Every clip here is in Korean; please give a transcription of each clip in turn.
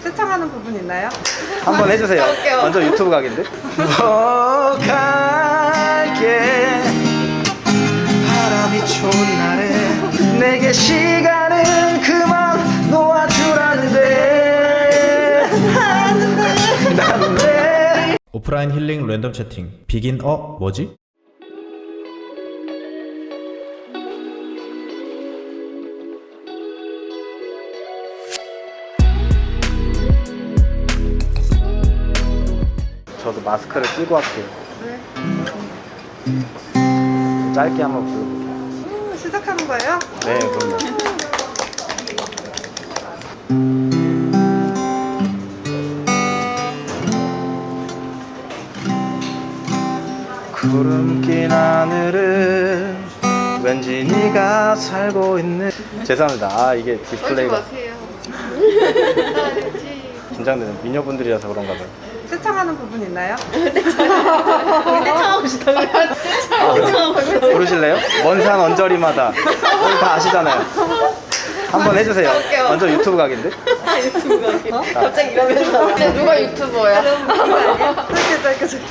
세창하는 부분 있나요? 한번 해주세요. 해볼게요. 완전 유튜브 각인데? 뭐 갈게 바람이 좋은 날에 내게 시간은 그만 놓아주라는데 난왜 오프라인 힐링 랜덤 채팅 비긴 어 뭐지? 저도 마스크를 끼고 할게요. 짧게 한번 불러볼게요. 음, 시작하는 거예요? 네, 그럼요. 구름 낀 하늘을 왠지 네가 살고 있는 죄송합니다. 아 이게 디스플레이가. 긴장되는 미녀분들이라서 그런가 봐요. 세창하는 부분 있나요? 떼창하고 싶다고요? 떼창하고 싶다고요? 부르실래요? 먼산 언저리마다 우리 다 아시잖아요. 한번 해주세요. 해볼게요. 완전 유튜브 각인데? 유튜브 가게. 갑자기 이러면서. 근데 누가 유튜버야? 짧게 짧게 짧게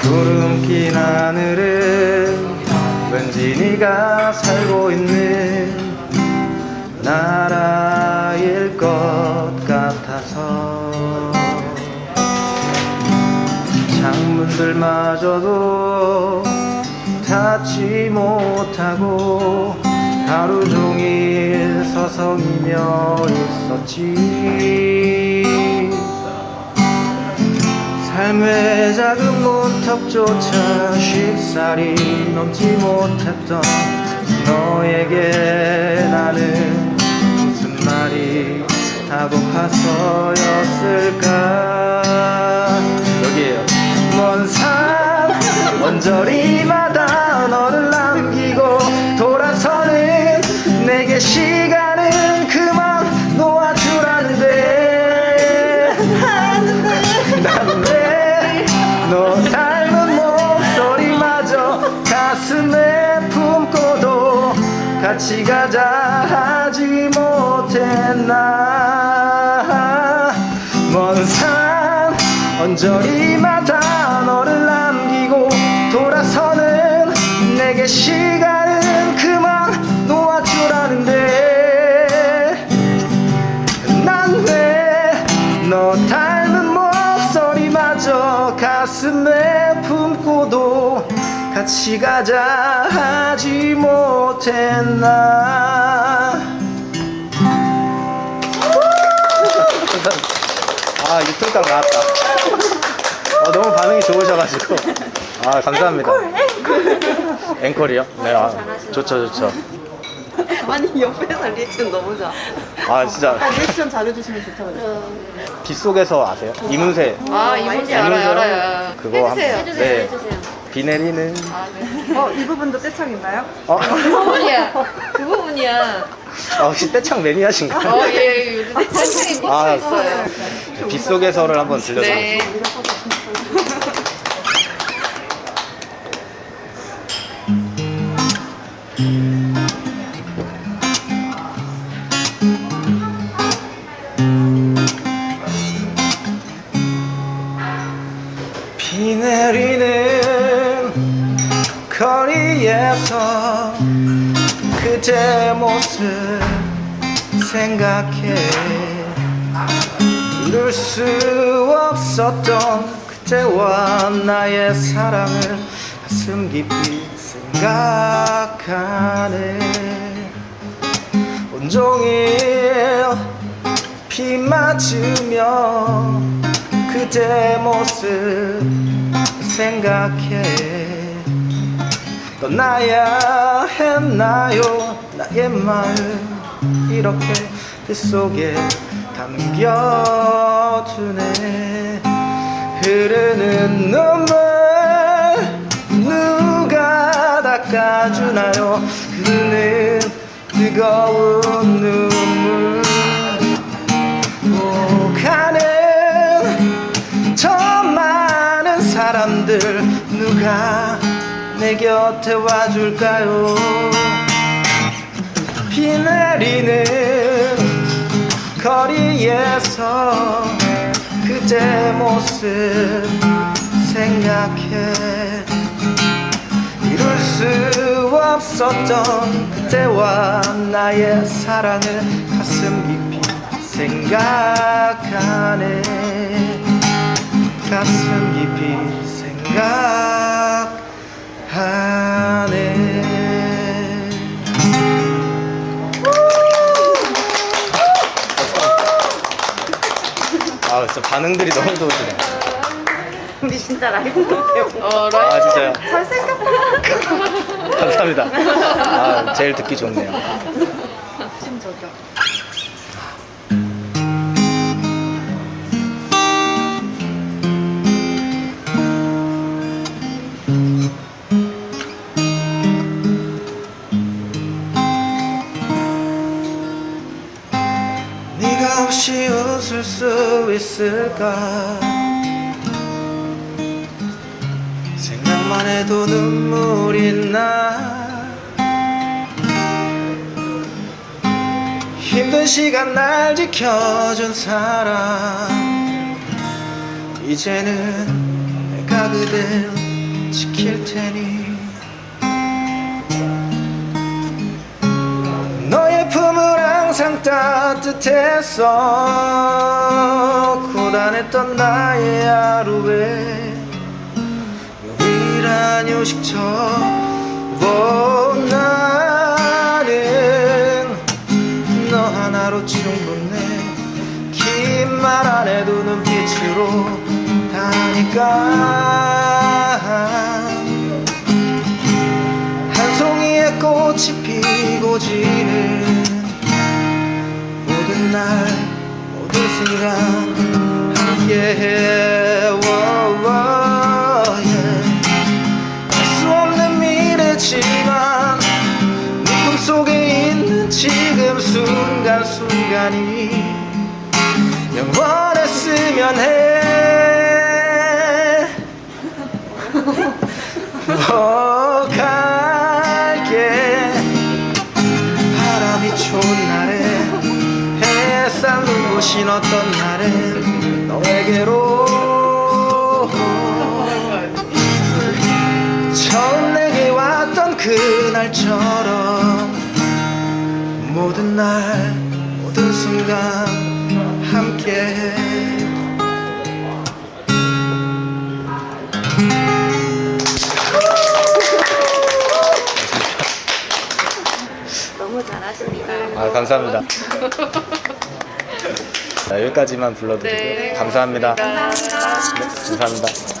구름 낀 하늘은 왠지 네가 살고 있는 나라일 것 같아서 창문들마저도 닫지 못하고 하루 종일 서성이며 있었지. 삶의 작은 문턱조차 쉽사리 넘지 못했던 너에게 나는 무슨 말이 다고파서였을까 같이 가자. 하지 못했나. 먼 산 언저리마다 너를 남기고 돌아서는 내게 시간은 그만 놓아주라는데. 난 왜 너 닮은 목소리마저 가슴에 품고도 같이 가자 하지 못했나. 아 유튜브각 나왔다. 어, 너무 반응이 좋으셔가지고. 아 감사합니다. 앵콜 이요? 네 아, 좋죠 좋죠. 아니 옆에서 리액션 너무 좋아. 아 진짜. 아, 리액션 잘해주시면 좋다고 빗속에서 아세요? 이문세. 아, 이문세 알아요, 알아요. 그거 해주세요. 한- 네. 비 내리는 아, 네. 어, 이 부분도 떼창 있나요? 어? 그 부분이야. 그 부분이야. 아, 혹시 떼창 매니아신가요? 어, 예, 요즘 떼창이 꽂혀 아, 있어요. 빗속에서를 한번 들려드릴게요 네. 비 거리에서 그대 모습 생각해. 이룰 수 없었던 그때와 나의 사랑을 가슴 깊이 생각하네. 온종일 비 맞으며 그대 모습 생각해 떠나야 했나요? 나의 마음 이렇게 빗속에 담겨두네. 흐르는 눈물 누가 닦아주나요? 흐르는 뜨거운 눈물. 오가는 저 많은 사람들 누가 내 곁에 와줄까요? 비 내리는 거리에서 그때 모습 생각해. 이룰 수 없었던 그때와 나의 사랑을 가슴 깊이 생각하네. 가슴 깊이 생각 하네 아 진짜 반응들이 너무 좋으시네 우리 진짜 라이브 못해요. 어 라이 아 진짜요? 잘생겼다. 감사합니다 아 제일 듣기 좋네요 저기요. 웃을 수 있을까? 생각만 해도 눈물이 나. 힘든 시간 날 지켜준 사람. 이제는 내가 그댈 지킬 테니 따뜻했어 고단했던 나의 하루에 유일한 휴식처 오, 나는 너 하나로 충분해 긴 말 안 해도 눈빛으로 다니까 한 송이의 꽃이 피고 지는 모든 날 모든 순간 함께해. 알수 없는 미래지만 네 꿈속에 있는 지금 순간순간이 영원했으면 해. 어, 갈게. 바람이 좋은 날에 눈부신 어떤 날엔 너에게로 처음 내게 왔던 그날처럼 모든 날 모든 순간 함께해 너무 잘하십니다. 아 감사합니다. 자, 여기까지만 불러드리고 네. 감사합니다. 감사합니다. 네, 감사합니다.